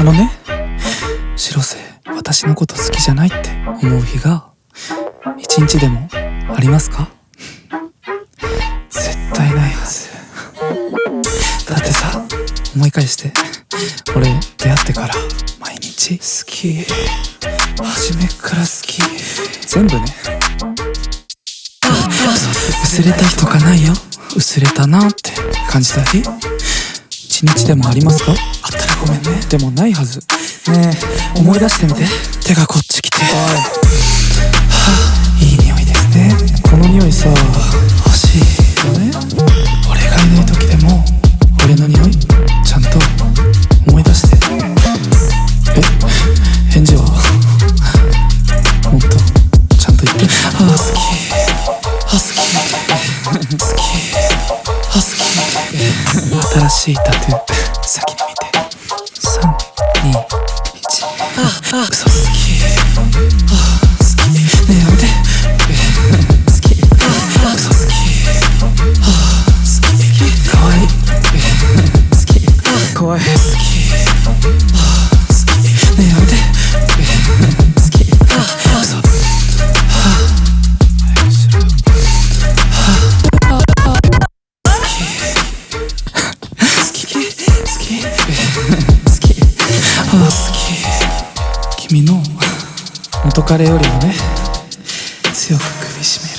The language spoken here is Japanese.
あのね白瀬私のこと好きじゃないって思う日が一日でもありますか？絶対ないはず。だってさ思い返して俺出会ってから毎日好き。初めっから好き。全部ね。薄れた日とかないよ。薄れたなって感じた日一日でもありますか？あったらごめんね。でもないはず。ねえ思い出してみて。手がこっち来て。おい新しいタトゥー先に見て。321ああ。嘘好き。あ好き。君の元彼よりもね強く首絞める